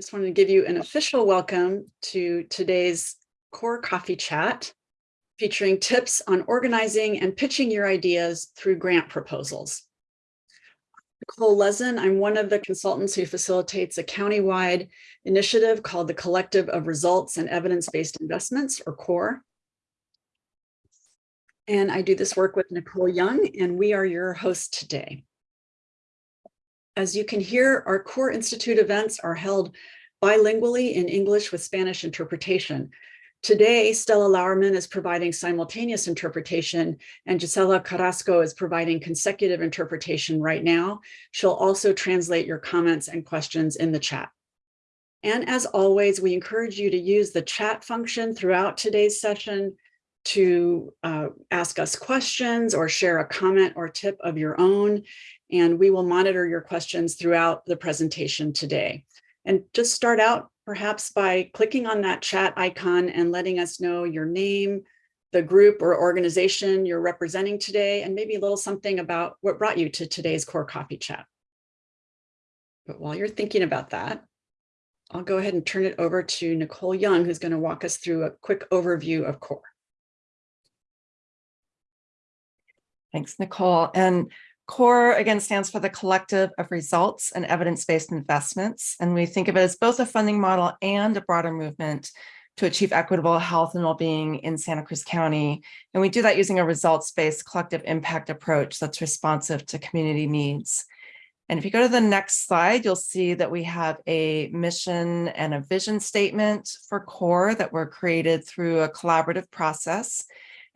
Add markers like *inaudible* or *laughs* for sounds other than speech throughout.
just wanted to give you an official welcome to today's core coffee chat featuring tips on organizing and pitching your ideas through grant proposals. Nicole Lezin, I'm one of the consultants who facilitates a countywide initiative called the Collective of Results and Evidence-Based Investments, or CORE. And I do this work with Nicole Young, and we are your hosts today. As you can hear, our core institute events are held bilingually in English with Spanish interpretation. Today, Stella Lauerman is providing simultaneous interpretation and Gisela Carrasco is providing consecutive interpretation right now. She'll also translate your comments and questions in the chat. And as always, we encourage you to use the chat function throughout today's session to uh, ask us questions or share a comment or tip of your own and we will monitor your questions throughout the presentation today. And just start out perhaps by clicking on that chat icon and letting us know your name, the group or organization you're representing today, and maybe a little something about what brought you to today's Core Coffee Chat. But while you're thinking about that, I'll go ahead and turn it over to Nicole Young, who's going to walk us through a quick overview of CORE. Thanks, Nicole. And CORE, again, stands for the Collective of Results and Evidence-Based Investments. And we think of it as both a funding model and a broader movement to achieve equitable health and well-being in Santa Cruz County. And we do that using a results-based collective impact approach that's responsive to community needs. And if you go to the next slide, you'll see that we have a mission and a vision statement for CORE that were created through a collaborative process.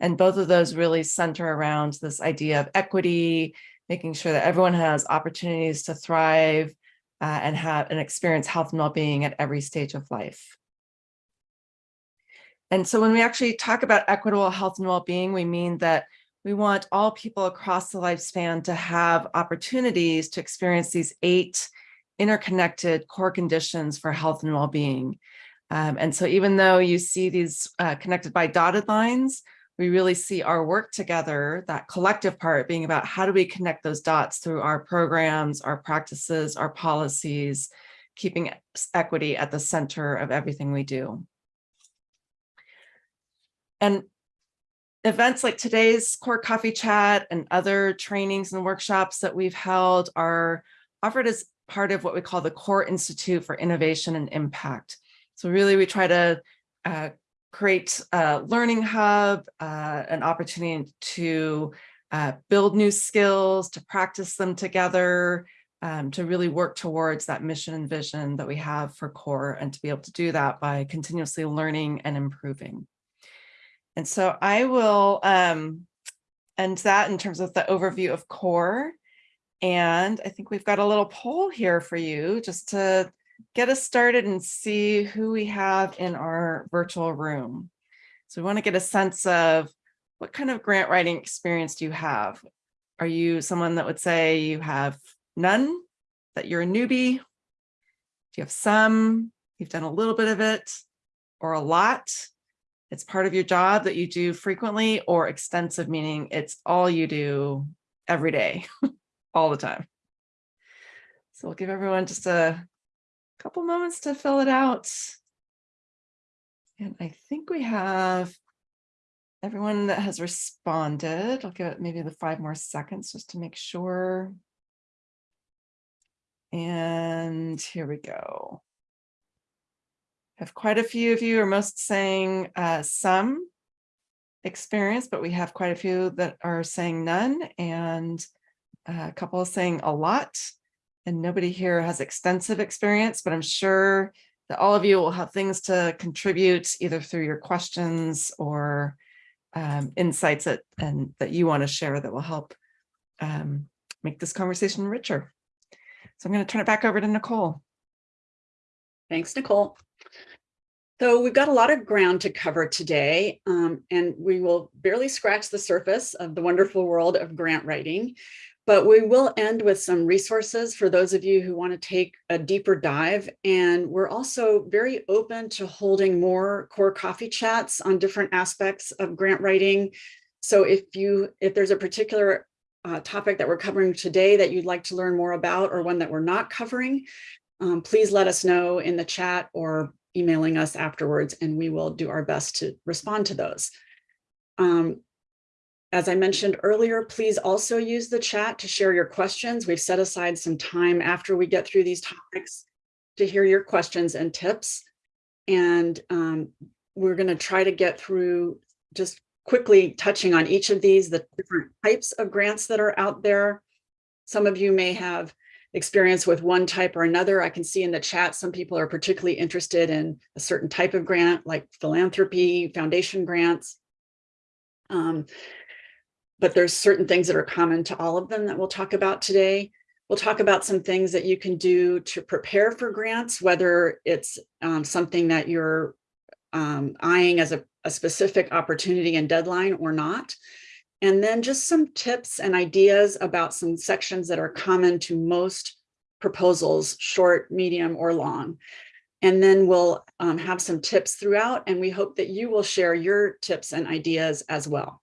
And both of those really center around this idea of equity, making sure that everyone has opportunities to thrive uh, and have and experience health and well-being at every stage of life. And so when we actually talk about equitable health and well-being, we mean that we want all people across the lifespan to have opportunities to experience these eight interconnected core conditions for health and well-being. Um, and so even though you see these uh, connected by dotted lines, we really see our work together, that collective part being about how do we connect those dots through our programs, our practices, our policies, keeping equity at the center of everything we do. And events like today's Core Coffee Chat and other trainings and workshops that we've held are offered as part of what we call the Core Institute for Innovation and Impact. So really we try to uh, create a learning hub, uh, an opportunity to uh, build new skills, to practice them together, um, to really work towards that mission and vision that we have for CORE and to be able to do that by continuously learning and improving. And so I will um, end that in terms of the overview of CORE. And I think we've got a little poll here for you just to get us started and see who we have in our virtual room. So we want to get a sense of what kind of grant writing experience do you have? Are you someone that would say you have none, that you're a newbie? Do you have some, you've done a little bit of it, or a lot? It's part of your job that you do frequently or extensive, meaning it's all you do every day, *laughs* all the time. So we'll give everyone just a couple moments to fill it out. And I think we have everyone that has responded. I'll give it maybe the five more seconds just to make sure. And here we go. Have quite a few of you are most saying uh, some experience, but we have quite a few that are saying none and a couple saying a lot and nobody here has extensive experience, but I'm sure that all of you will have things to contribute either through your questions or um, insights that, and that you want to share that will help um, make this conversation richer. So I'm going to turn it back over to Nicole. Thanks, Nicole. So we've got a lot of ground to cover today, um, and we will barely scratch the surface of the wonderful world of grant writing. But we will end with some resources for those of you who want to take a deeper dive. And we're also very open to holding more core coffee chats on different aspects of grant writing. So if you if there's a particular uh, topic that we're covering today that you'd like to learn more about or one that we're not covering, um, please let us know in the chat or emailing us afterwards, and we will do our best to respond to those. Um, as I mentioned earlier, please also use the chat to share your questions. We've set aside some time after we get through these topics to hear your questions and tips. And um, we're going to try to get through just quickly touching on each of these, the different types of grants that are out there. Some of you may have experience with one type or another. I can see in the chat, some people are particularly interested in a certain type of grant like philanthropy, foundation grants. Um, but there's certain things that are common to all of them that we'll talk about today. We'll talk about some things that you can do to prepare for grants, whether it's um, something that you're um, eyeing as a, a specific opportunity and deadline or not. And then just some tips and ideas about some sections that are common to most proposals, short, medium, or long. And then we'll um, have some tips throughout, and we hope that you will share your tips and ideas as well.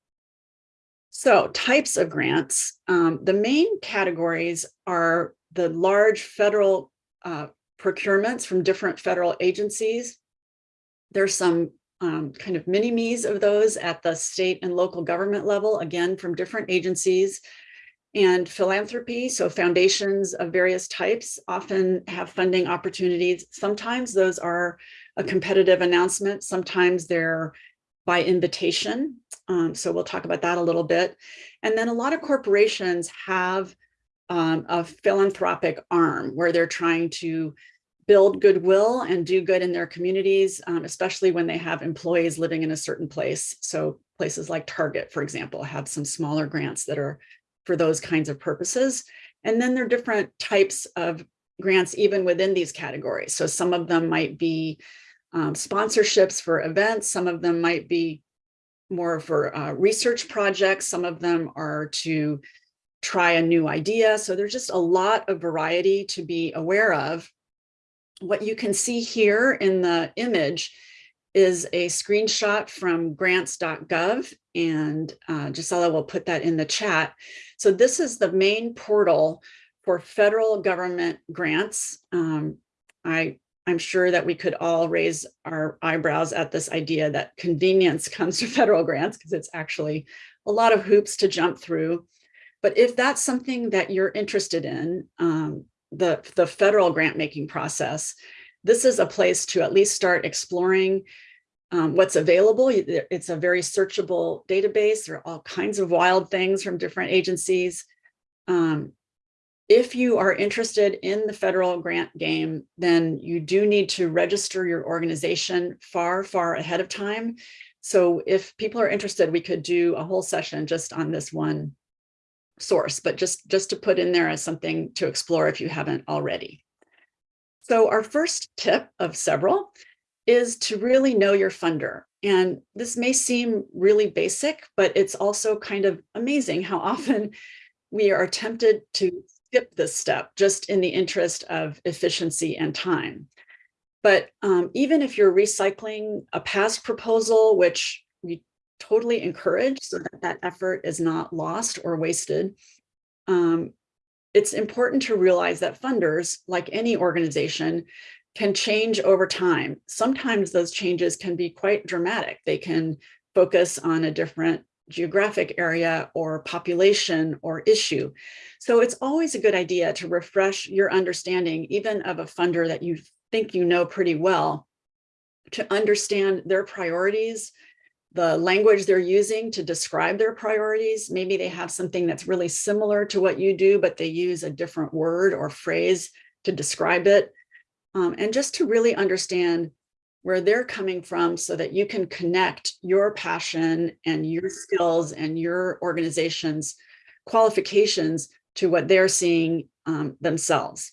So types of grants, um, the main categories are the large federal uh, procurements from different federal agencies. There's some um, kind of mini-me's of those at the state and local government level, again, from different agencies. And philanthropy, so foundations of various types often have funding opportunities. Sometimes those are a competitive announcement. Sometimes they're by invitation. Um, so we'll talk about that a little bit. And then a lot of corporations have um, a philanthropic arm where they're trying to build goodwill and do good in their communities, um, especially when they have employees living in a certain place. So places like Target, for example, have some smaller grants that are for those kinds of purposes. And then there are different types of grants even within these categories. So some of them might be um, sponsorships for events. Some of them might be more for uh, research projects. Some of them are to try a new idea. So there's just a lot of variety to be aware of what you can see here in the image is a screenshot from grants.gov and uh, Gisela will put that in the chat. So this is the main portal for federal government grants. Um, I, I'm sure that we could all raise our eyebrows at this idea that convenience *laughs* comes to federal grants because it's actually a lot of hoops to jump through. But if that's something that you're interested in, um, the, the federal grant making process, this is a place to at least start exploring um, what's available. It's a very searchable database. There are all kinds of wild things from different agencies. Um, if you are interested in the federal grant game, then you do need to register your organization far, far ahead of time. So if people are interested, we could do a whole session just on this one source, but just, just to put in there as something to explore if you haven't already. So our first tip of several is to really know your funder. And this may seem really basic, but it's also kind of amazing how *laughs* often we are tempted to skip this step just in the interest of efficiency and time. But um, even if you're recycling a past proposal, which we totally encourage so that that effort is not lost or wasted. Um, it's important to realize that funders, like any organization, can change over time. Sometimes those changes can be quite dramatic. They can focus on a different geographic area or population or issue. So it's always a good idea to refresh your understanding, even of a funder that you think you know pretty well, to understand their priorities, the language they're using to describe their priorities. Maybe they have something that's really similar to what you do, but they use a different word or phrase to describe it. Um, and just to really understand where they're coming from so that you can connect your passion and your skills and your organization's qualifications to what they're seeing um, themselves.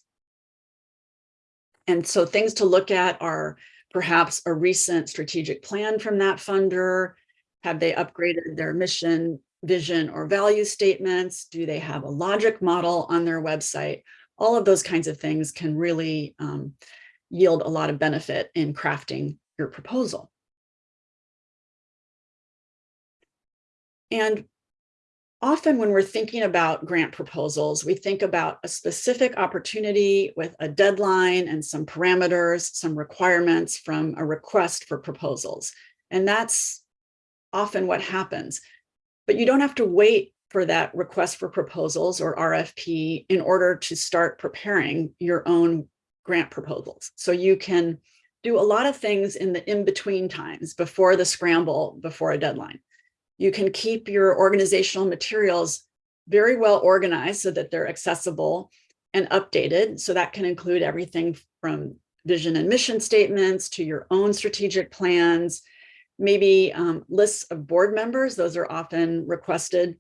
And so things to look at are perhaps a recent strategic plan from that funder? Have they upgraded their mission, vision, or value statements? Do they have a logic model on their website? All of those kinds of things can really um, yield a lot of benefit in crafting your proposal. And often when we're thinking about grant proposals, we think about a specific opportunity with a deadline and some parameters, some requirements from a request for proposals. And that's often what happens. But you don't have to wait for that request for proposals or RFP in order to start preparing your own grant proposals. So you can do a lot of things in the in-between times before the scramble, before a deadline. You can keep your organizational materials very well organized so that they're accessible and updated. So that can include everything from vision and mission statements to your own strategic plans, maybe um, lists of board members. Those are often requested.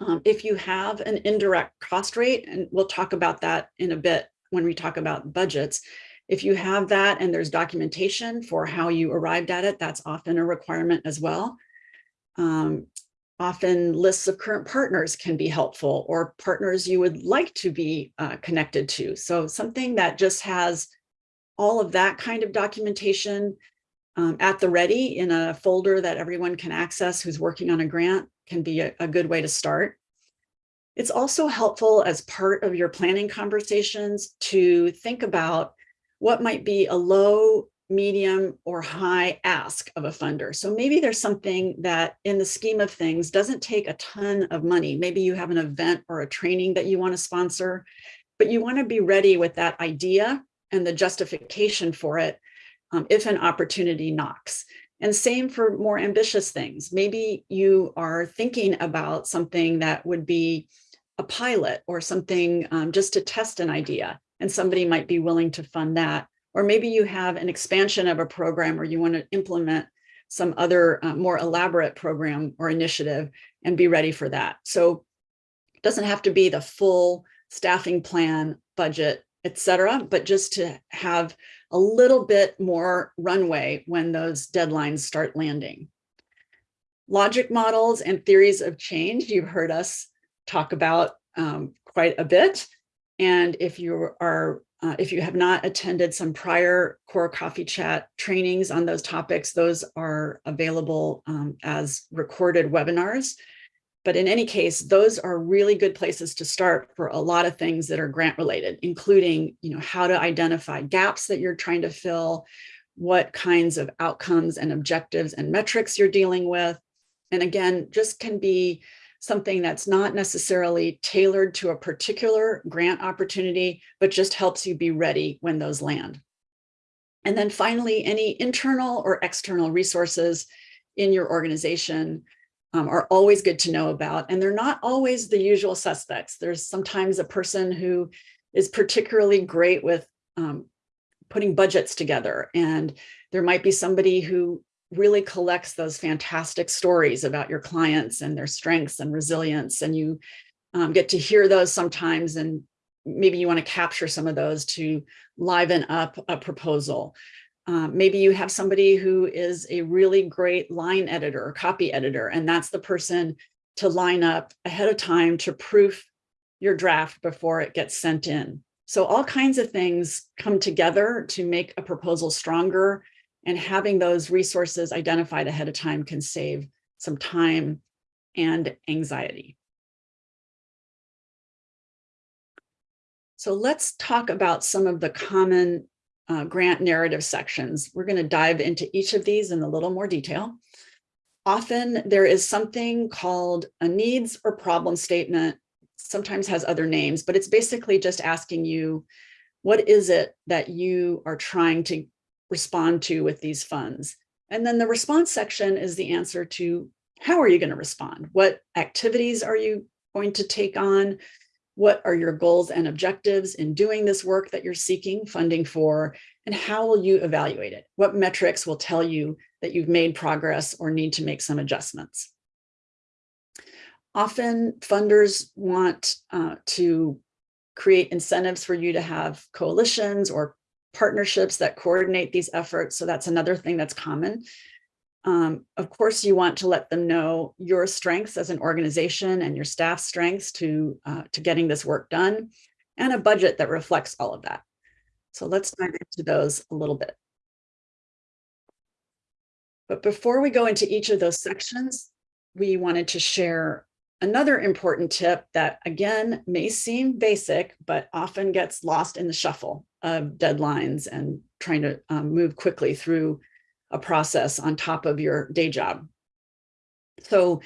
Um, if you have an indirect cost rate, and we'll talk about that in a bit when we talk about budgets, if you have that and there's documentation for how you arrived at it, that's often a requirement as well. Um, often lists of current partners can be helpful or partners you would like to be uh, connected to. So something that just has all of that kind of documentation um, at the ready in a folder that everyone can access who's working on a grant can be a, a good way to start. It's also helpful as part of your planning conversations to think about what might be a low medium or high ask of a funder. So maybe there's something that in the scheme of things doesn't take a ton of money. Maybe you have an event or a training that you want to sponsor, but you want to be ready with that idea and the justification for it um, if an opportunity knocks. And same for more ambitious things. Maybe you are thinking about something that would be a pilot or something um, just to test an idea and somebody might be willing to fund that or maybe you have an expansion of a program or you want to implement some other uh, more elaborate program or initiative and be ready for that. So it doesn't have to be the full staffing plan, budget, etc., but just to have a little bit more runway when those deadlines start landing. Logic models and theories of change, you've heard us talk about um, quite a bit. And if you are uh, if you have not attended some prior core coffee chat trainings on those topics, those are available um, as recorded webinars. But in any case, those are really good places to start for a lot of things that are grant related, including you know, how to identify gaps that you're trying to fill, what kinds of outcomes and objectives and metrics you're dealing with. And again, just can be something that's not necessarily tailored to a particular grant opportunity, but just helps you be ready when those land. And then finally, any internal or external resources in your organization um, are always good to know about. And they're not always the usual suspects. There's sometimes a person who is particularly great with um, putting budgets together. And there might be somebody who really collects those fantastic stories about your clients and their strengths and resilience. And you um, get to hear those sometimes and maybe you want to capture some of those to liven up a proposal. Um, maybe you have somebody who is a really great line editor or copy editor, and that's the person to line up ahead of time to proof your draft before it gets sent in. So all kinds of things come together to make a proposal stronger and having those resources identified ahead of time can save some time and anxiety. So let's talk about some of the common uh, grant narrative sections. We're going to dive into each of these in a little more detail. Often there is something called a needs or problem statement, sometimes has other names, but it's basically just asking you, what is it that you are trying to respond to with these funds. And then the response section is the answer to how are you going to respond? What activities are you going to take on? What are your goals and objectives in doing this work that you're seeking funding for? And how will you evaluate it? What metrics will tell you that you've made progress or need to make some adjustments? Often funders want uh, to create incentives for you to have coalitions or partnerships that coordinate these efforts. So that's another thing that's common. Um, of course, you want to let them know your strengths as an organization and your staff strengths to, uh, to getting this work done and a budget that reflects all of that. So let's dive into those a little bit. But before we go into each of those sections, we wanted to share another important tip that again may seem basic, but often gets lost in the shuffle of deadlines and trying to um, move quickly through a process on top of your day job. So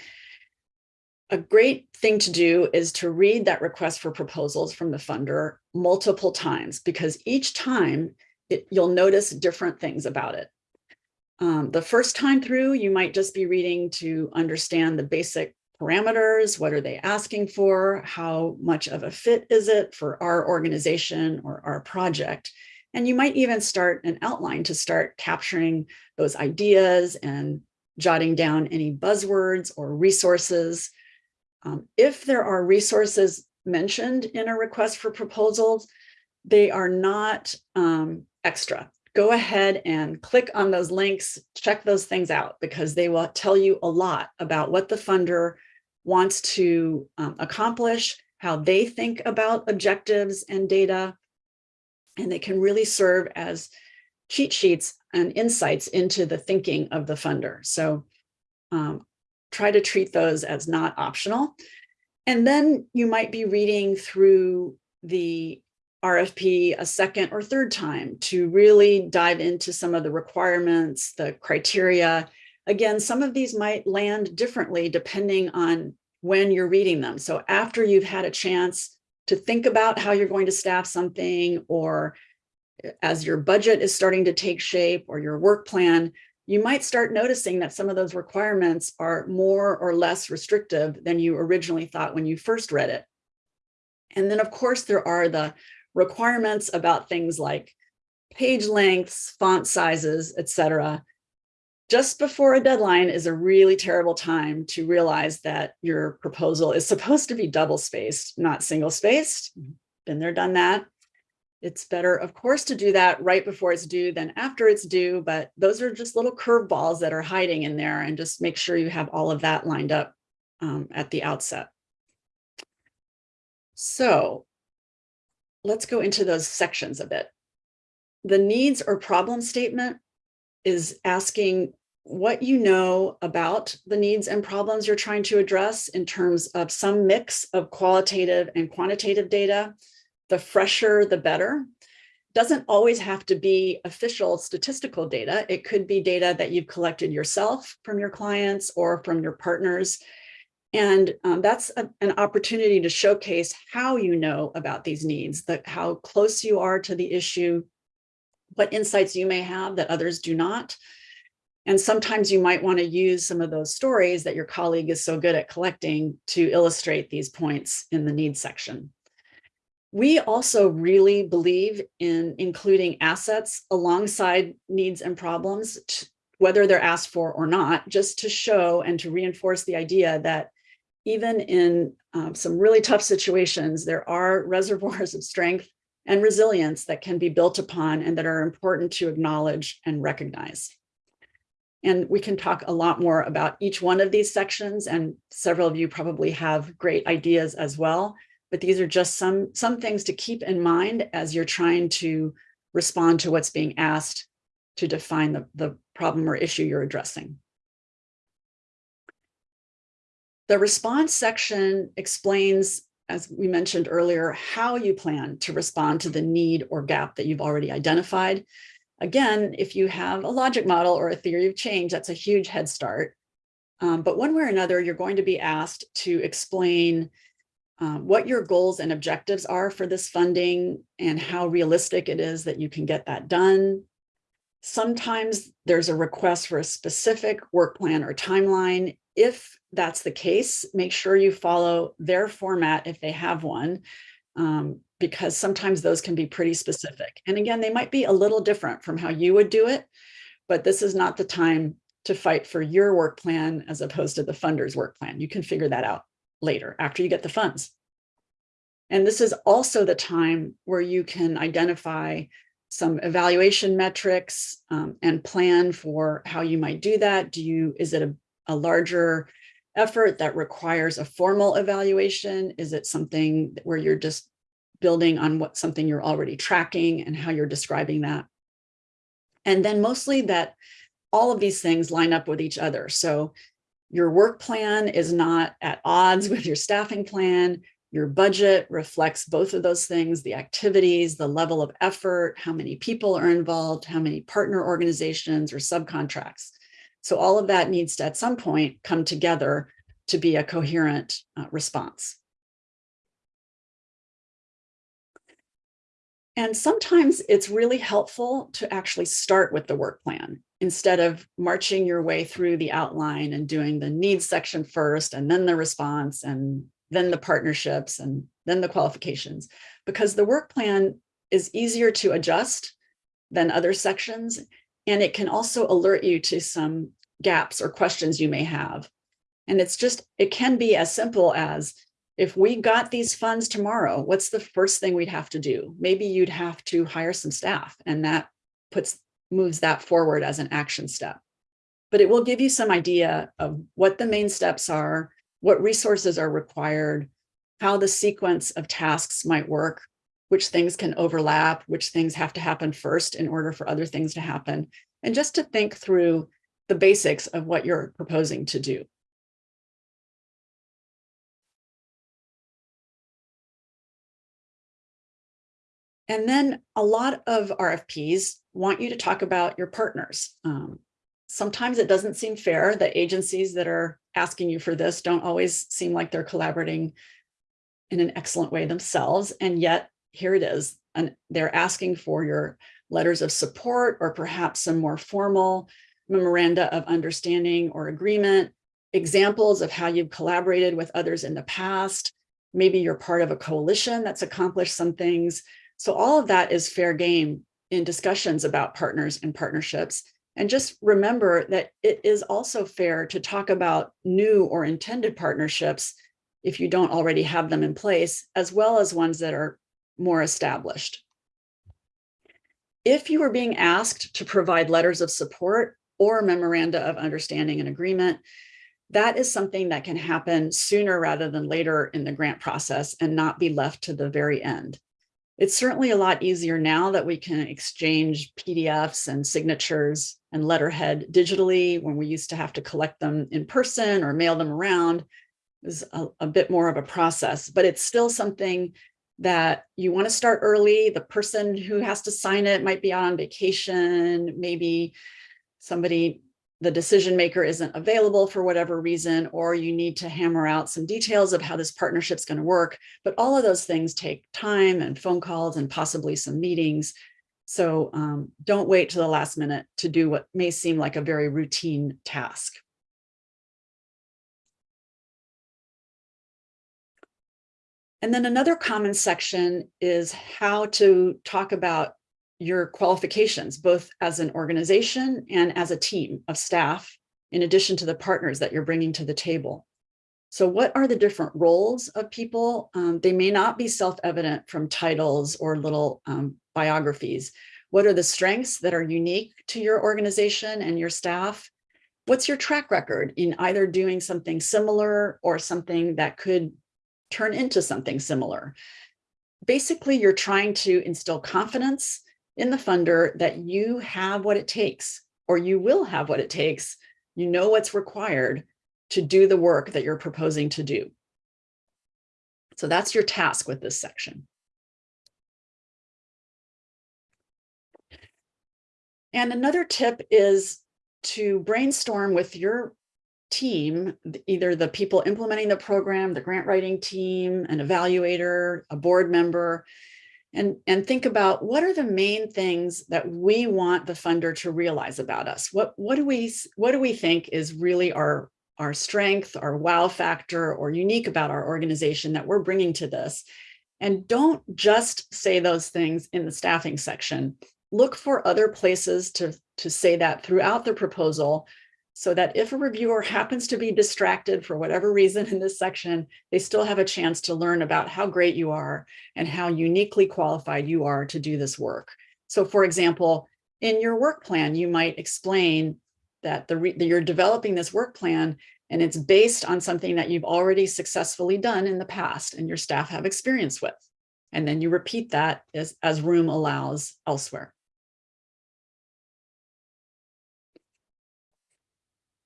a great thing to do is to read that request for proposals from the funder multiple times because each time it, you'll notice different things about it. Um, the first time through, you might just be reading to understand the basic parameters. What are they asking for? How much of a fit is it for our organization or our project? And you might even start an outline to start capturing those ideas and jotting down any buzzwords or resources. Um, if there are resources mentioned in a request for proposals, they are not um, extra. Go ahead and click on those links, check those things out because they will tell you a lot about what the funder wants to um, accomplish, how they think about objectives and data, and they can really serve as cheat sheets and insights into the thinking of the funder. So um, try to treat those as not optional. And then you might be reading through the RFP a second or third time to really dive into some of the requirements, the criteria. Again, some of these might land differently depending on when you're reading them. So after you've had a chance to think about how you're going to staff something or eh, as your budget is starting to take shape or your work plan, you might start noticing that some of those requirements are more or less restrictive than you originally thought when you first read it. And then of course there are the requirements about things like page lengths, font sizes, etc. Just before a deadline is a really terrible time to realize that your proposal is supposed to be double spaced, not single spaced. Been there, done that. It's better, of course, to do that right before it's due than after it's due, but those are just little curveballs that are hiding in there and just make sure you have all of that lined up um, at the outset. So let's go into those sections a bit. The needs or problem statement is asking what you know about the needs and problems you're trying to address in terms of some mix of qualitative and quantitative data. The fresher, the better. Doesn't always have to be official statistical data. It could be data that you've collected yourself from your clients or from your partners and um, that's a, an opportunity to showcase how you know about these needs, the, how close you are to the issue, what insights you may have that others do not. And sometimes you might want to use some of those stories that your colleague is so good at collecting to illustrate these points in the needs section. We also really believe in including assets alongside needs and problems, whether they're asked for or not, just to show and to reinforce the idea that even in um, some really tough situations, there are *laughs* reservoirs of strength and resilience that can be built upon and that are important to acknowledge and recognize. And we can talk a lot more about each one of these sections and several of you probably have great ideas as well. But these are just some, some things to keep in mind as you're trying to respond to what's being asked to define the, the problem or issue you're addressing. The response section explains, as we mentioned earlier, how you plan to respond to the need or gap that you've already identified. Again, if you have a logic model or a theory of change, that's a huge head start. Um, but one way or another, you're going to be asked to explain um, what your goals and objectives are for this funding and how realistic it is that you can get that done. Sometimes there's a request for a specific work plan or timeline if that's the case, make sure you follow their format if they have one, um, because sometimes those can be pretty specific. And again, they might be a little different from how you would do it, but this is not the time to fight for your work plan as opposed to the funder's work plan. You can figure that out later after you get the funds. And this is also the time where you can identify some evaluation metrics um, and plan for how you might do that. Do you, is it a a larger effort that requires a formal evaluation? Is it something where you're just building on what something you're already tracking and how you're describing that? And then mostly that all of these things line up with each other. So Your work plan is not at odds *laughs* with your staffing plan. Your budget reflects both of those things, the activities, the level of effort, how many people are involved, how many partner organizations or subcontracts. So all of that needs to at some point come together to be a coherent uh, response. And sometimes it's really helpful to actually start with the work plan instead of marching your way through the outline and doing the needs section first and then the response and then the partnerships and then the qualifications, because the work plan is easier to adjust than other sections. And it can also alert you to some gaps or questions you may have. And it's just, it can be as simple as if we got these funds tomorrow, what's the first thing we'd have to do? Maybe you'd have to hire some staff and that puts moves that forward as an action step. But it will give you some idea of what the main steps are, what resources are required, how the sequence of tasks might work, which things can overlap, which things have to happen first in order for other things to happen, and just to think through the basics of what you're proposing to do. And then a lot of RFPs want you to talk about your partners. Um, sometimes it doesn't seem fair that agencies that are asking you for this don't always seem like they're collaborating in an excellent way themselves. And yet here it is. And they're asking for your letters of support or perhaps some more formal memoranda of understanding or agreement, examples of how you've collaborated with others in the past. Maybe you're part of a coalition that's accomplished some things. So all of that is fair game in discussions about partners and partnerships. And just remember that it is also fair to talk about new or intended partnerships if you don't already have them in place, as well as ones that are more established. If you are being asked to provide letters of support or memoranda of understanding and agreement, that is something that can happen sooner rather than later in the grant process and not be left to the very end. It's certainly a lot easier now that we can exchange PDFs and signatures and letterhead digitally when we used to have to collect them in person or mail them around is a, a bit more of a process, but it's still something that you want to start early. The person who has to sign it might be on vacation, maybe somebody the decision maker isn't available for whatever reason, or you need to hammer out some details of how this partnership is going to work. But all of those things take time and phone calls and possibly some meetings. So um, don't wait to the last minute to do what may seem like a very routine task. And then another common section is how to talk about your qualifications, both as an organization and as a team of staff, in addition to the partners that you're bringing to the table. So what are the different roles of people? Um, they may not be self-evident from titles or little um, biographies. What are the strengths that are unique to your organization and your staff? What's your track record in either doing something similar or something that could turn into something similar? Basically, you're trying to instill confidence in the funder that you have what it takes, or you will have what it takes. You know what's required to do the work that you're proposing to do. So that's your task with this section. And another tip is to brainstorm with your team, either the people implementing the program, the grant writing team, an evaluator, a board member, and, and think about what are the main things that we want the funder to realize about us? What, what, do, we, what do we think is really our, our strength, our wow factor, or unique about our organization that we're bringing to this? And don't just say those things in the staffing section. Look for other places to, to say that throughout the proposal so that if a reviewer happens to be distracted for whatever reason in this section, they still have a chance to learn about how great you are and how uniquely qualified you are to do this work. So for example, in your work plan, you might explain that, the that you're developing this work plan and it's based on something that you've already successfully done in the past and your staff have experience with. And then you repeat that as, as room allows elsewhere.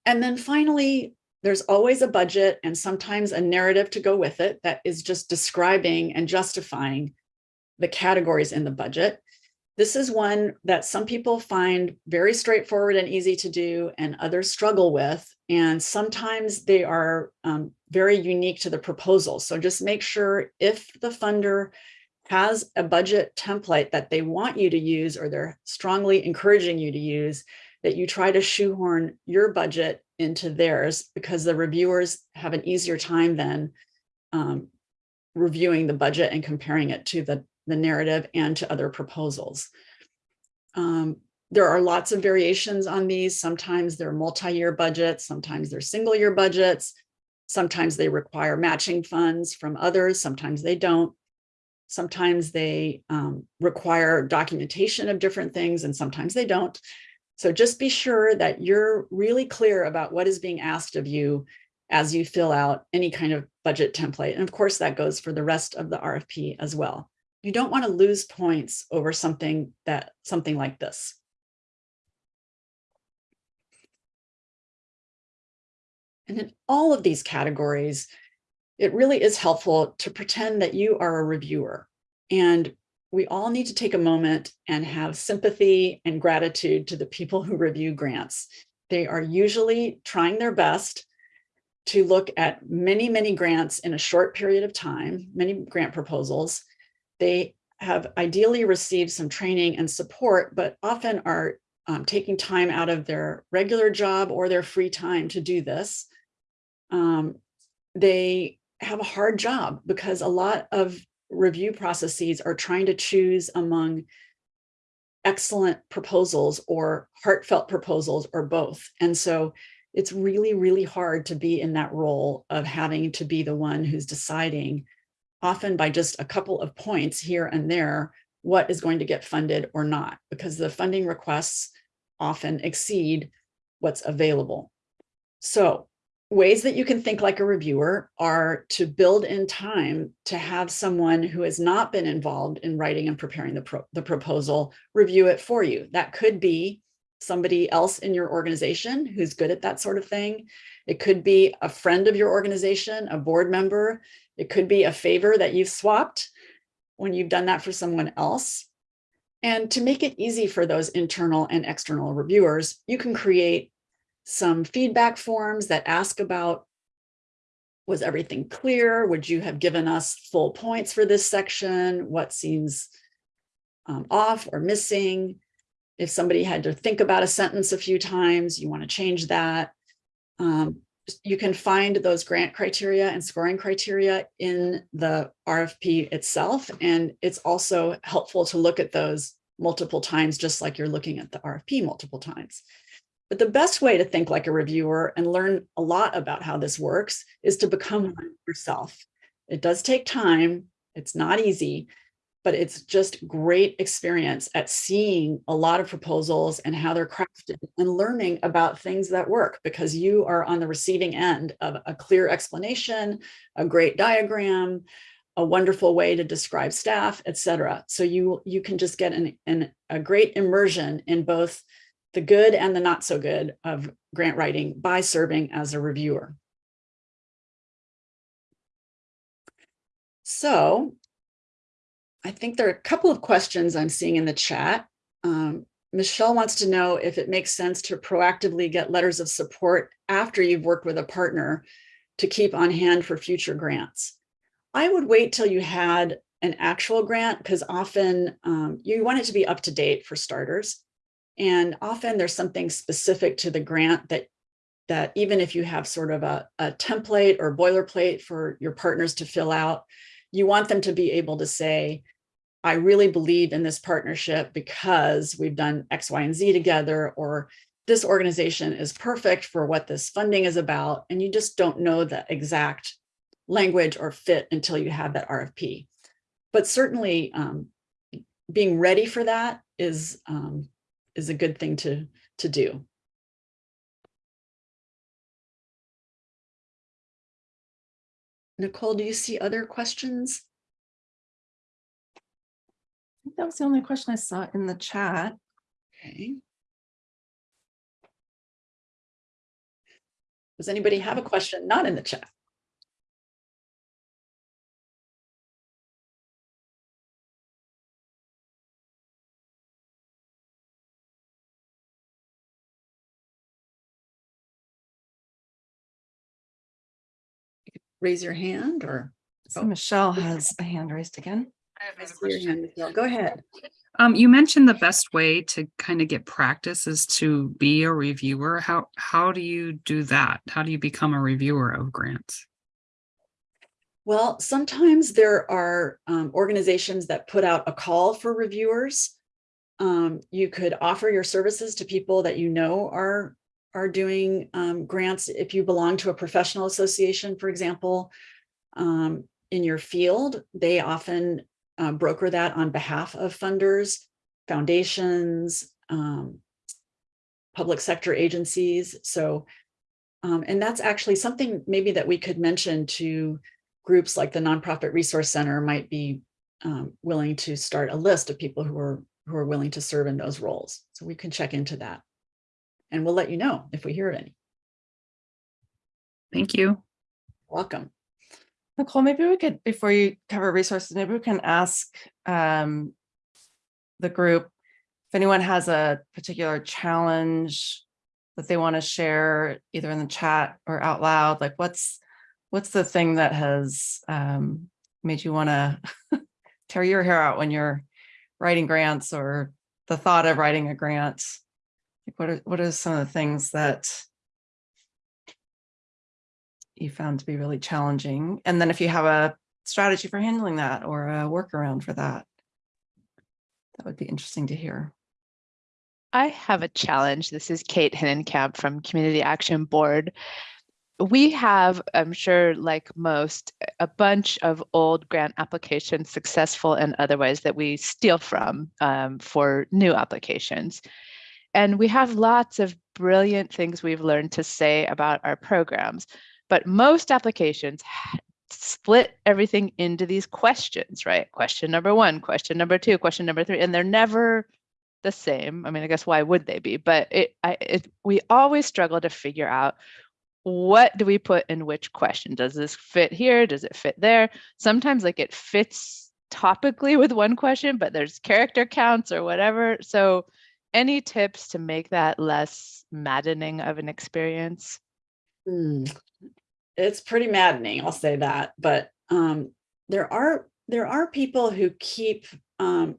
And then finally, there's always a budget and sometimes a narrative to go with it that is just describing and justifying the categories in the budget. This is one that some people find very straightforward and easy to do and others struggle with. And sometimes they are um, very unique to the proposal. So just make sure if the funder has a budget template that they want you to use or they're strongly encouraging you to use, that you try to shoehorn your budget into theirs because the reviewers have an easier time than um, reviewing the budget and comparing it to the the narrative and to other proposals. Um, there are lots of variations on these. Sometimes they're multi-year budgets, sometimes they're single year budgets. Sometimes they require matching funds from others, sometimes they don't. Sometimes they um, require documentation of different things and sometimes they don't. So just be sure that you're really clear about what is being asked of you as you fill out any kind of budget template. And of course, that goes for the rest of the RFP as well you don't want to lose points over something that something like this. And in all of these categories, it really is helpful to pretend that you are a reviewer. And we all need to take a moment and have sympathy and gratitude to the people who review grants. They are usually trying their best to look at many, many grants in a short period of time, many grant proposals, they have ideally received some training and support, but often are um, taking time out of their regular job or their free time to do this. Um, they have a hard job because a lot of review processes are trying to choose among excellent proposals or heartfelt proposals or both. And so it's really, really hard to be in that role of having to be the one who's deciding often by just a couple of points here and there, what is going to get funded or not, because the funding requests often exceed what's available. So ways that you can think like a reviewer are to build in time to have someone who has not been involved in writing and preparing the, pro the proposal review it for you. That could be somebody else in your organization who's good at that sort of thing. It could be a friend of your organization, a board member. It could be a favor that you've swapped when you've done that for someone else. And to make it easy for those internal and external reviewers, you can create some feedback forms that ask about, was everything clear? Would you have given us full points for this section? What seems um, off or missing? If somebody had to think about a sentence a few times, you want to change that. Um, you can find those grant criteria and scoring criteria in the RFP itself. And it's also helpful to look at those multiple times, just like you're looking at the RFP multiple times. But the best way to think like a reviewer and learn a lot about how this works is to become mm-hmm. one yourself. It does take time. It's not easy, but it's just great experience at seeing a lot of proposals and how they're crafted and learning about things that work because you are on the receiving end of a clear explanation, a great diagram, a wonderful way to describe staff, etc. So you, you can just get an, an, a great immersion in both the good and the not so good of grant writing by serving as a reviewer. So I think there are a couple of questions I'm seeing in the chat. Um, Michelle wants to know if it makes sense to proactively get letters of support after you've worked with a partner to keep on hand for future grants. I would wait till you had an actual grant because often um, you want it to be up to date for starters. And often there's something specific to the grant that that even if you have sort of a, a template or boilerplate for your partners to fill out, you want them to be able to say, I really believe in this partnership because we've done X, Y, and Z together, or this organization is perfect for what this funding is about. And you just don't know the exact language or fit until you have that RFP. But certainly um, being ready for that is, um, is a good thing to, to do. Nicole, do you see other questions? that was the only question I saw in the chat. Okay. Does anybody have a question not in the chat? Raise your hand or So Oh. Michelle has a hand raised again. I see your hand, Michelle. go ahead. Um, you mentioned the best way to kind of get practice is to be a reviewer. How how do you do that? How do you become a reviewer of grants? Well, sometimes there are um, organizations that put out a call for reviewers. Um, you could offer your services to people that you know are are doing um, grants. If you belong to a professional association, for example, um, in your field, they often uh, broker that on behalf of funders, foundations, um, public sector agencies. So, um, and that's actually something maybe that we could mention to groups like the Nonprofit Resource Center might be um, willing to start a list of people who are who are willing to serve in those roles. So we can check into that. And we'll let you know if we hear any. Thank you. Welcome. Nicole, maybe we could, before you cover resources, maybe we can ask um, the group if anyone has a particular challenge that they want to share either in the chat or out loud, like what's what's the thing that has um, made you want to *laughs* tear your hair out when you're writing grants or the thought of writing a grant? Like what are what are some of the things that you found to be really challenging? And then if you have a strategy for handling that or a workaround for that, that would be interesting to hear. I have a challenge. This is Kate Hinnenkamp from Community Action Board. We have, I'm sure, like most, a bunch of old grant applications, successful and otherwise, that we steal from um, for new applications. And we have lots of brilliant things we've learned to say about our programs. But most applications split everything into these questions, right? Question number one, question number two, question number three, and they're never the same. I mean, I guess why would they be? But it, I, it, we always struggle to figure out what do we put in which question? Does this fit here? Does it fit there? Sometimes like it fits topically with one question, but there's character counts or whatever. So any tips to make that less maddening of an experience? Hmm. It's pretty maddening, I'll say that, but um, there are there are people who keep um,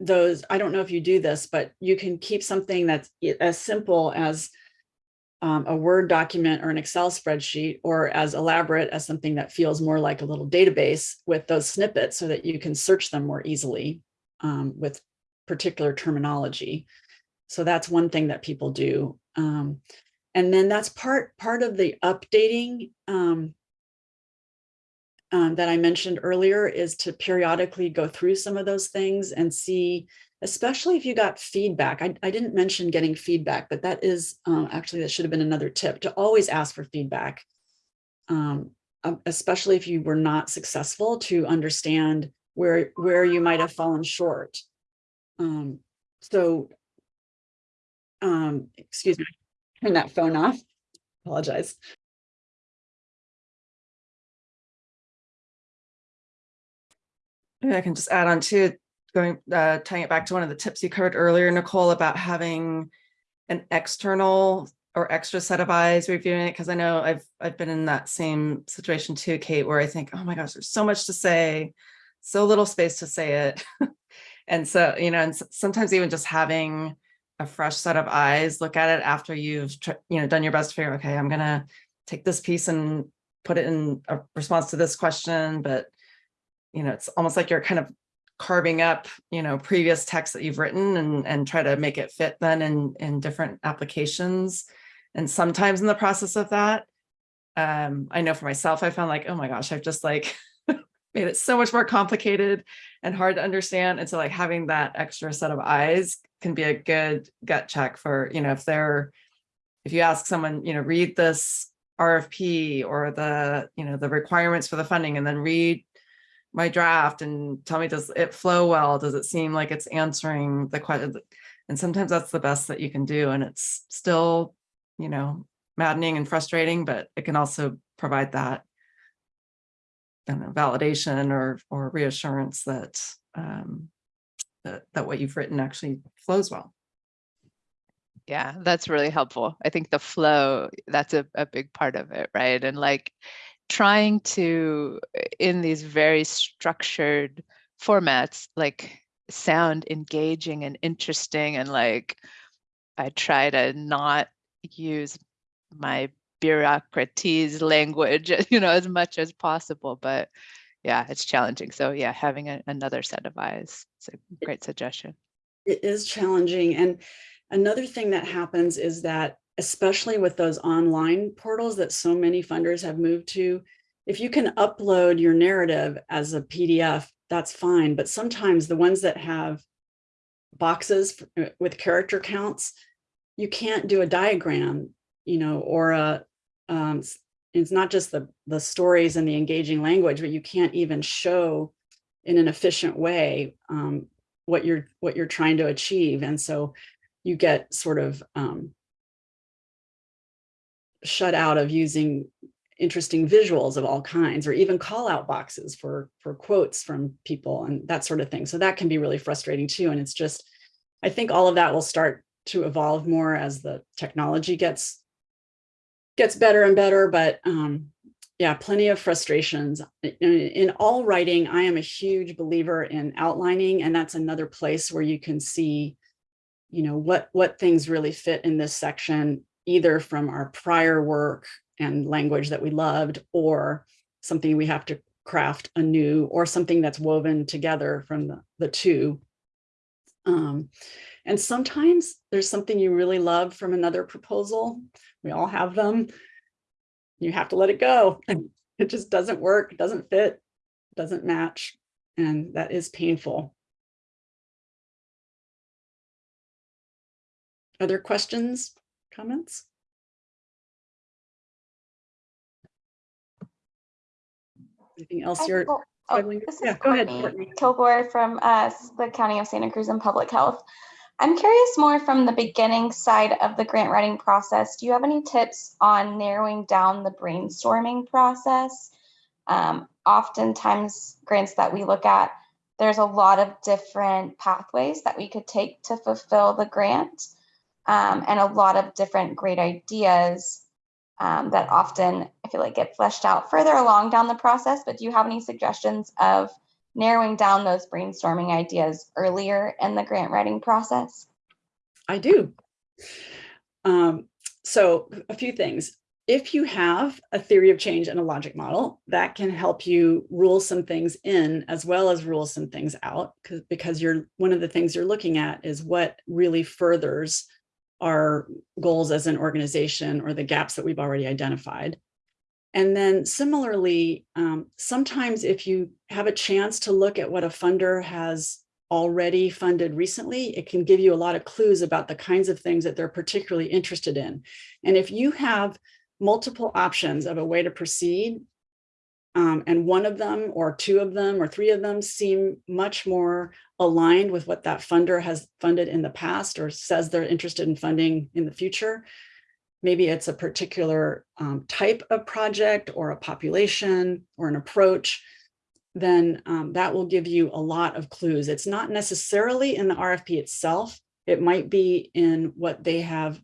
those, I don't know if you do this, but you can keep something that's as simple as um, a Word document or an Excel spreadsheet, or as elaborate as something that feels more like a little database with those snippets so that you can search them more easily um, with particular terminology. So that's one thing that people do. Um, and then that's part part of the updating um, um, that I mentioned earlier is to periodically go through some of those things and see, especially if you got feedback. I, I didn't mention getting feedback, but that is um, actually that should have been another tip to always ask for feedback, um, um, especially if you were not successful to understand where where you might have fallen short. Um, so, um, excuse me, turn that phone off. Apologize. Maybe I can just add on to going, uh, tying it back to one of the tips you covered earlier, Nicole, about having an external or extra set of eyes reviewing it, because I know I've, I've been in that same situation too, Kate, where I think, oh my gosh, there's so much to say, so little space to say it. *laughs* And so, you know, and sometimes even just having a fresh set of eyes, look at it after you've, you know, done your best to figure, okay, I'm gonna take this piece and put it in a response to this question, but you know, it's almost like you're kind of carving up, you know, previous text that you've written and, and try to make it fit then in, in different applications. And sometimes in the process of that, um, I know for myself, I found like, oh my gosh, I've just like made it so much more complicated and hard to understand. And so like having that extra set of eyes can be a good gut check for, you know, if they're, if you ask someone, you know, read this RFP or the, you know, the requirements for the funding and then read my draft and tell me, does it flow well? Does it seem like it's answering the question? And sometimes that's the best that you can do. And it's still, you know, maddening and frustrating, but it can also provide that know, validation or, or reassurance that, um, that, that what you've written actually flows well. Yeah, that's really helpful. I think the flow, that's a, a big part of it, right? And like trying to, in these very structured formats, like sound engaging and interesting and like I try to not use my bureaucraties language, *laughs* you know, as much as possible, but yeah, it's challenging. So yeah, having a, another set of eyes, it's a great suggestion. It is challenging. And another thing that happens is that, especially with those online portals that so many funders have moved to, if you can upload your narrative as a PDF, that's fine. But sometimes the ones that have boxes uh, with character counts, you can't do a diagram, you know, or um, it's not just the, the stories and the engaging language, but you can't even show in an efficient way um, what you're what you're trying to achieve. And so you get sort of um, shut out of using interesting visuals of all kinds or even call out boxes for for quotes from people and that sort of thing. So that can be really frustrating too. And it's just, I think all of that will start to evolve more as the technology gets gets better and better. But um, yeah, plenty of frustrations. In, in all writing, I am a huge believer in outlining, and that's another place where you can see, you know, what what things really fit in this section, either from our prior work and language that we loved, or something we have to craft anew, or something that's woven together from the, the two. Um, and sometimes there's something you really love from another proposal. We all have them. You have to let it go. *laughs* It just doesn't work, doesn't fit, doesn't match. And that is painful. Other questions, comments? Anything else you're. Oh, is Yeah, go ahead, Courtney from uh, the County of Santa Cruz and Public Health. I'm curious more from the beginning side of the grant writing process. Do you have any tips on narrowing down the brainstorming process? Um, oftentimes, grants that we look at, there's a lot of different pathways that we could take to fulfill the grant, um, and a lot of different great ideas um, that often I feel like get fleshed out further along down the process. But do you have any suggestions of narrowing down those brainstorming ideas earlier in the grant writing process? I do. Um, so a few things. If you have a theory of change and a logic model, that can help you rule some things in as well as rule some things out because because you're one of the things you're looking at is what really furthers our goals as an organization or the gaps that we've already identified. And then similarly, um, sometimes if you have a chance to look at what a funder has already funded recently, it can give you a lot of clues about the kinds of things that they're particularly interested in. And if you have multiple options of a way to proceed, um, and one of them or two of them or three of them seem much more aligned with what that funder has funded in the past or says they're interested in funding in the future, maybe it's a particular um, type of project or a population or an approach, then um, that will give you a lot of clues. It's not necessarily in the RFP itself. It might be in what they have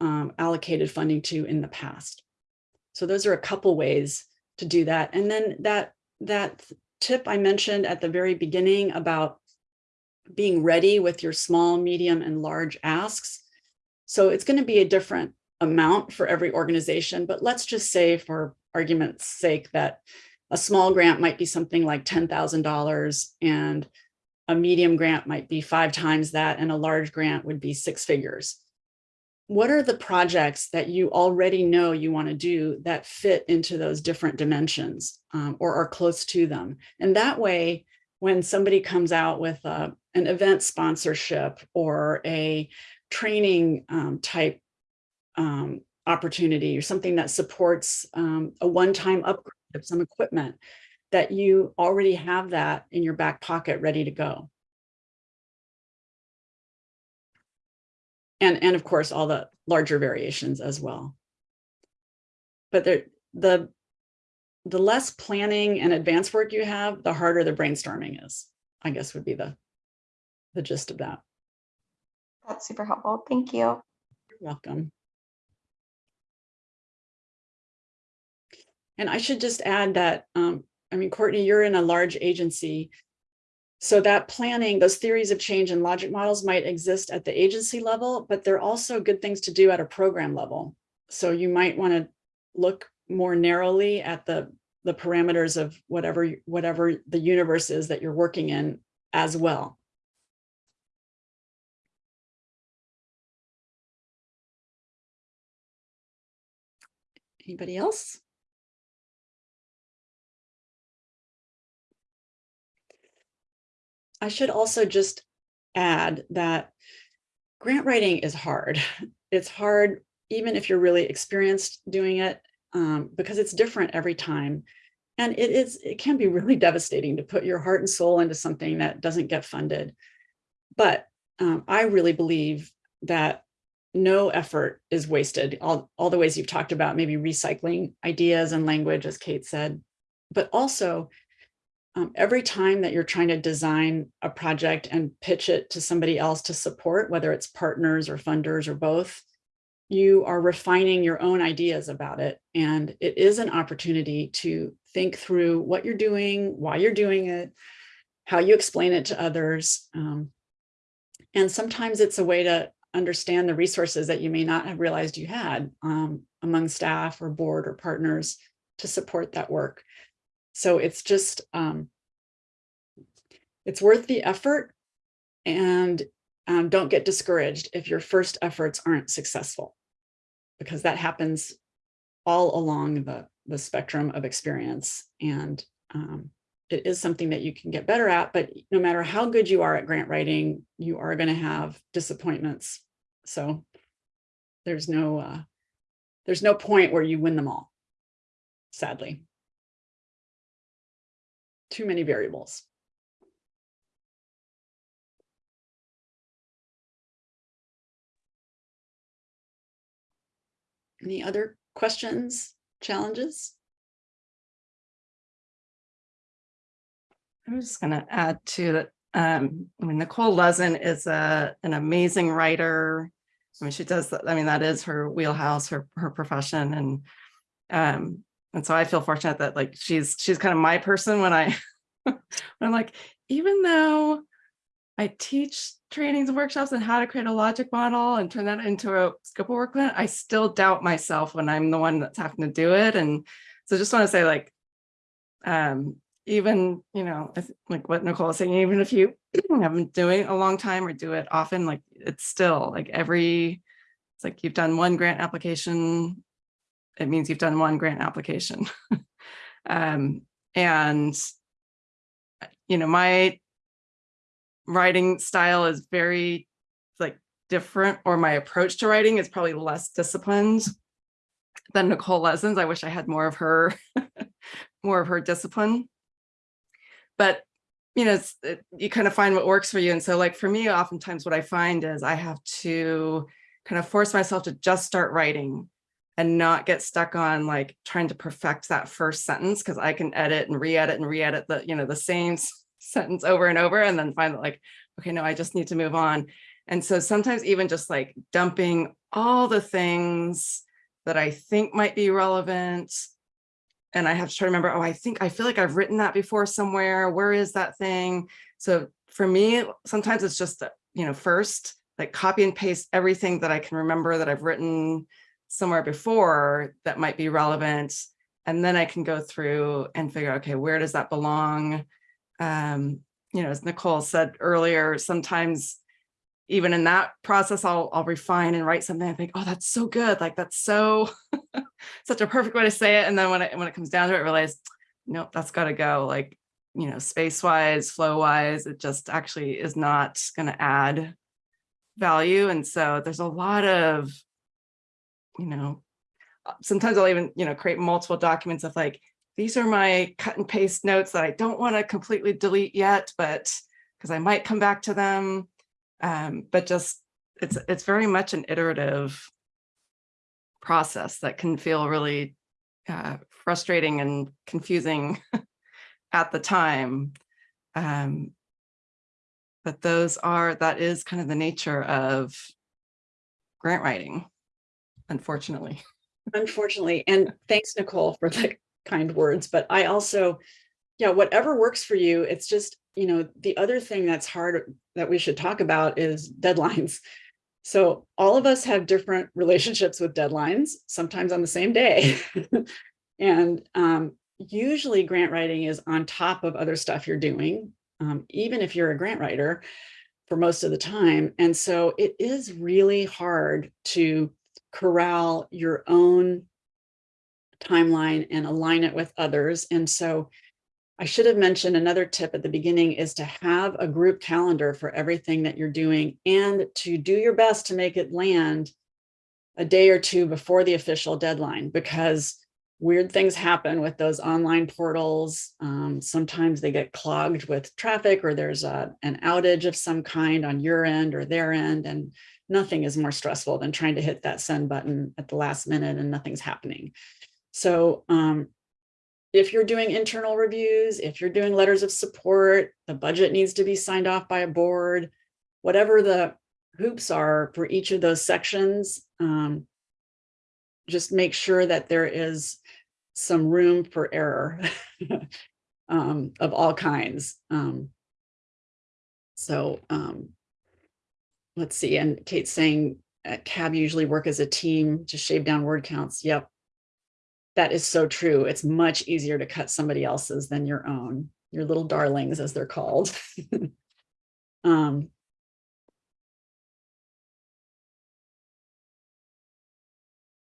um, allocated funding to in the past. So those are a couple ways to do that. And then that, that tip I mentioned at the very beginning about being ready with your small, medium, and large asks. So it's going to be a different amount for every organization, but let's just say for argument's sake that a small grant might be something like $10,000 and a medium grant might be five times that and a large grant would be six figures. What are the projects that you already know you want to do that fit into those different dimensions um, or are close to them? And that way, when somebody comes out with a, an event sponsorship or a training um, type um, opportunity or something that supports um, a one-time upgrade of some equipment, that you already have that in your back pocket ready to go. And, and of course, all the larger variations as well. but there, the, the less planning and advanced work you have, the harder the brainstorming is, I guess would be the, the gist of that. That's super helpful. Thank you. You're welcome. And I should just add that, um, I mean, Courtney, you're in a large agency. So that planning, those theories of change and logic models might exist at the agency level, but they're also good things to do at a program level. So you might want to look more narrowly at the, the parameters of whatever, whatever the universe is that you're working in as well. Anybody else? I should also just add that grant writing is hard. *laughs* It's hard even if you're really experienced doing it um, because it's different every time. And it is, it can be really *laughs* devastating to put your heart and soul into something that doesn't get funded. But um, I really believe that no effort is wasted. All, all the ways you've talked about, maybe recycling ideas and language, as Kate said, but also um, every time that you're trying to design a project and pitch it to somebody else to support, whether it's partners or funders or both, you are refining your own ideas about it. And it is an opportunity to think through what you're doing, why you're doing it, how you explain it to others. Um, and sometimes it's a way to understand the resources that you may not have realized you had um, among staff or board or partners to support that work. So it's just, um, it's worth the effort and um, don't get discouraged if your first efforts aren't successful because that happens all along the, the spectrum of experience. And um, it is something that you can get better at, but no matter how good you are at grant writing, you are going to have disappointments. So there's no, uh, there's no point where you win them all, sadly too many variables. Any other questions, challenges? I'm just gonna add to that, um, I mean, Nicole Lezin is a, an amazing writer. I mean, she does, I mean, that is her wheelhouse, her, her profession and, um, and so I feel fortunate that like, she's, she's kind of my person when I, *laughs* when I'm like, even though I teach trainings and workshops on how to create a logic model and turn that into a scope of work plan, I still doubt myself when I'm the one that's having to do it. And so just want to say like, um, even, you know, like what Nicole was saying, even if you *clears throat* haven't been doing it a long time or do it often, like it's still like every, it's like you've done one grant application, it means you've done one grant application. *laughs* um, and, you know, my writing style is very like different, or my approach to writing is probably less disciplined than Nicole Lezin's. I wish I had more of her, *laughs* more of her discipline but you know, it, you kind of find what works for you. And so like for me, oftentimes what I find is I have to kind of force myself to just start writing and not get stuck on like trying to perfect that first sentence because I can edit and re-edit and re-edit the, you know, the same sentence over and over and then find that like, okay, no, I just need to move on. And so sometimes even just like dumping all the things that I think might be relevant and I have to try to remember, oh, I think, I feel like I've written that before somewhere. Where is that thing? So for me, sometimes it's just, uh, you know, first, like copy and paste everything that I can remember that I've written somewhere before that might be relevant. And then I can go through and figure, okay, where does that belong? Um, you know, as Nicole said earlier, sometimes even in that process, I'll, I'll refine and write something. I think, oh, that's so good. Like that's so, *laughs* such a perfect way to say it. And then when it, when it comes down to it, I realize, nope, that's got to go. Like, you know, space wise, flow wise, it just actually is not going to add value. And so there's a lot of, you know, uh, sometimes I'll even, you know, create multiple documents of like, these are my cut and paste notes that I don't want to completely delete yet, but because I might come back to them um, but just it's it's very much an iterative process that can feel really uh, frustrating and confusing *laughs* at the time. Um, but those are, that is kind of the nature of grant writing, unfortunately. Unfortunately, and thanks Nicole for the kind words, but I also, yeah, whatever works for you, it's just, you know, the other thing that's hard that we should talk about is deadlines. So all of us have different relationships with deadlines, sometimes on the same day. *laughs* And um, usually grant writing is on top of other stuff you're doing, um, even if you're a grant writer for most of the time. And so it is really hard to corral your own timeline and align it with others. And so I should have mentioned another tip at the beginning is to have a group calendar for everything that you're doing and to do your best to make it land a day or two before the official deadline because weird things happen with those online portals. Um, sometimes they get clogged with traffic or there's a, an outage of some kind on your end or their end. And nothing is more stressful than trying to hit that send button at the last minute and nothing's happening. So um, if you're doing internal reviews, if you're doing letters of support, the budget needs to be signed off by a board, whatever the hoops are for each of those sections, um, just make sure that there is some room for error *laughs* um, of all kinds. Um, so um, let's see, and Kate's saying at CAB usually work as a team to shave down word counts. Yep, that is so true. It's much easier to cut somebody else's than your own, your little darlings as they're called. *laughs* um,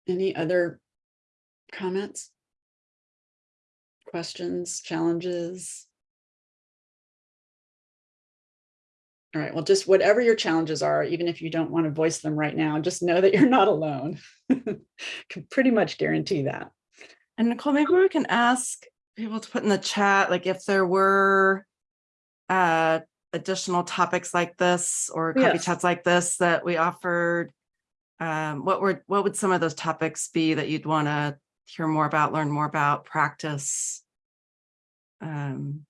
any other comments? Questions, challenges? All right, well, just whatever your challenges are, even if you don't want to voice them right now, just know that you're not alone. *laughs* Can pretty much guarantee that. And Nicole, maybe we can ask people to put in the chat, like if there were uh, additional topics like this or copy Yes. chats like this that we offered. Um, what were, what would some of those topics be that you'd want to hear more about, learn more about, practice? Um,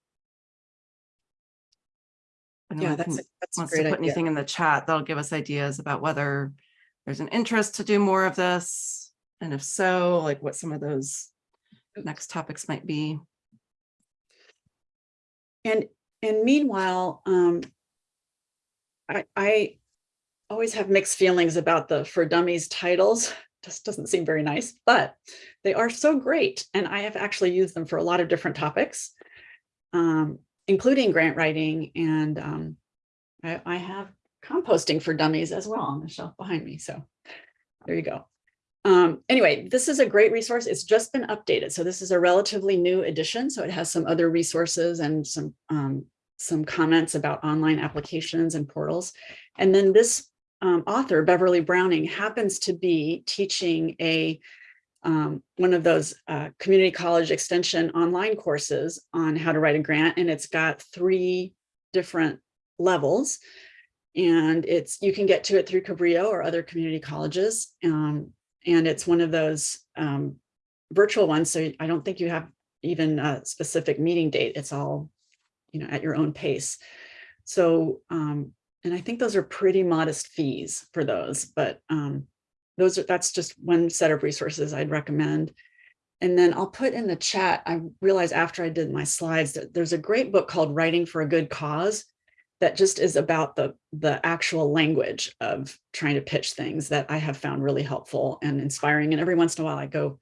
Yeah, that's, that's wants to put idea. anything in the chat, that'll give us ideas about whether there's an interest to do more of this. And if so, like what some of those next topics might be. And, and meanwhile, um, I, I always have mixed feelings about the For Dummies titles. Just doesn't seem very nice, but they are so great. And I have actually used them for a lot of different topics, um, including grant writing. And um, I, I have composting for dummies as well on the shelf behind me. So there you go. Um, anyway, this is a great resource. It's just been updated. So this is a relatively new edition. So it has some other resources and some, um, some comments about online applications and portals. And then this um, author, Beverly Browning, happens to be teaching a um, one of those uh, community college extension online courses on how to write a grant. And it's got three different levels. And it's you can get to it through Cabrillo or other community colleges. Um, and it's one of those um, virtual ones. So I don't think you have even a specific meeting date. It's all, you know, at your own pace. So, um, and I think those are pretty modest fees for those, but um, those are, that's just one set of resources I'd recommend. And then I'll put in the chat, I realized after I did my slides that there's a great book called Writing for a Good Cause that just is about the, the actual language of trying to pitch things that I have found really helpful and inspiring. And every once in a while I go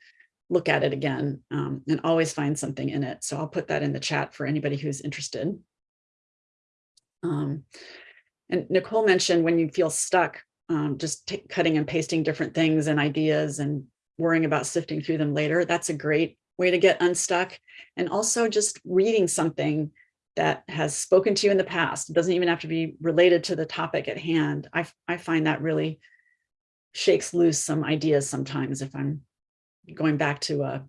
look at it again um, and always find something in it. So I'll put that in the chat for anybody who's interested. Um, and Nicole mentioned when you feel stuck, um, just cutting and pasting different things and ideas and worrying about sifting through them later. That's a great way to get unstuck. And also just reading something that has spoken to you in the past. It doesn't even have to be related to the topic at hand. I, I find that really shakes loose some ideas sometimes if I'm going back to a,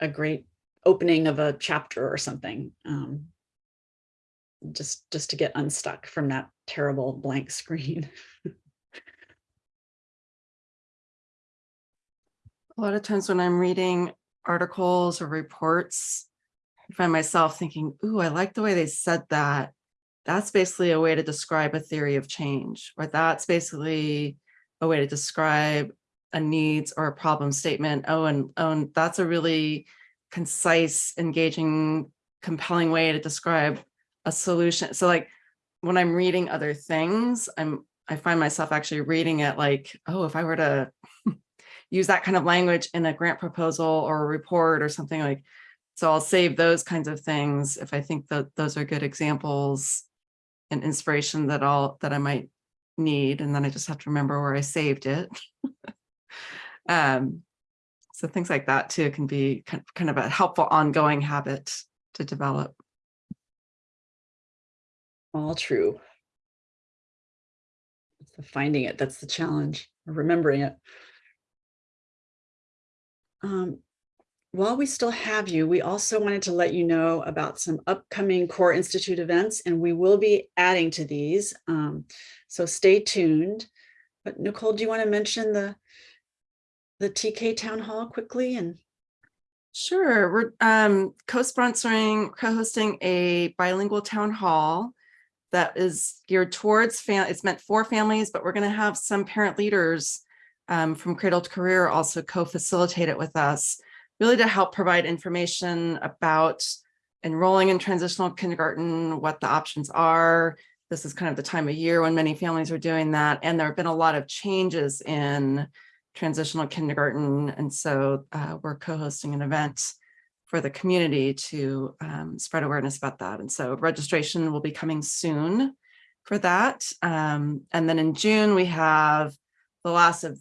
a great opening of a chapter or something. Um, just, just to get unstuck from that terrible blank screen. *laughs* A lot of times when I'm reading articles or reports, I find myself thinking, ooh, I like the way they said that. That's basically a way to describe a theory of change, or that's basically a way to describe a needs or a problem statement. Oh, and, oh, and that's a really concise, engaging, compelling way to describe a solution. So like when I'm reading other things, I'm I find myself actually reading it like, oh, if I were to *laughs* use that kind of language in a grant proposal or a report or something like, so I'll save those kinds of things if I think that those are good examples and inspiration that I'll that I might need. And then I just have to remember where I saved it. *laughs* um, so things like that too can be kind of a helpful ongoing habit to develop. All true. It's the finding it, that's the challenge, remembering it. Um, while we still have you, we also wanted to let you know about some upcoming Core Institute events, and we will be adding to these. Um, so stay tuned. But Nicole, do you want to mention the the TK Town Hall quickly and Sure, we're um, co-sponsoring, co-hosting a bilingual town hall that is geared towards, it's meant for families, but we're going to have some parent leaders um, from Cradle to Career also co-facilitate it with us, really to help provide information about enrolling in transitional kindergarten, what the options are. This is kind of the time of year when many families are doing that. And there have been a lot of changes in transitional kindergarten. And so uh, we're co-hosting an event for the community to um, spread awareness about that. And so registration will be coming soon for that. Um, and then in June, we have the last of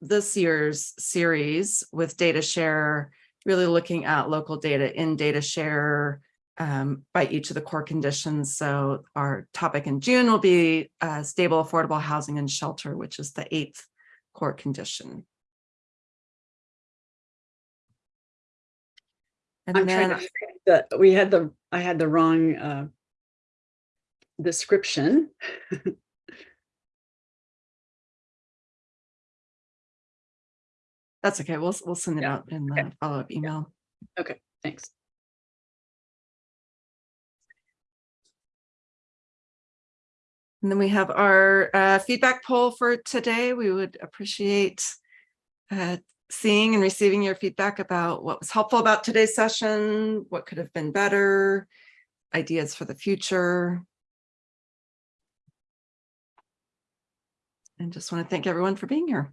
this year's series with data share, really looking at local data in data share um, by each of the core conditions. So our topic in June will be uh, stable, affordable housing and shelter, which is the eighth core condition. And I'm trying then, to that we had the, I had the wrong uh, description. *laughs* that's okay, we'll, we'll send it Yeah, out in okay. the follow-up email. Okay, thanks. And then we have our uh, feedback poll for today. We would appreciate uh, seeing and receiving your feedback about what was helpful about today's session, what could have been better, ideas for the future. And just want to thank everyone for being here.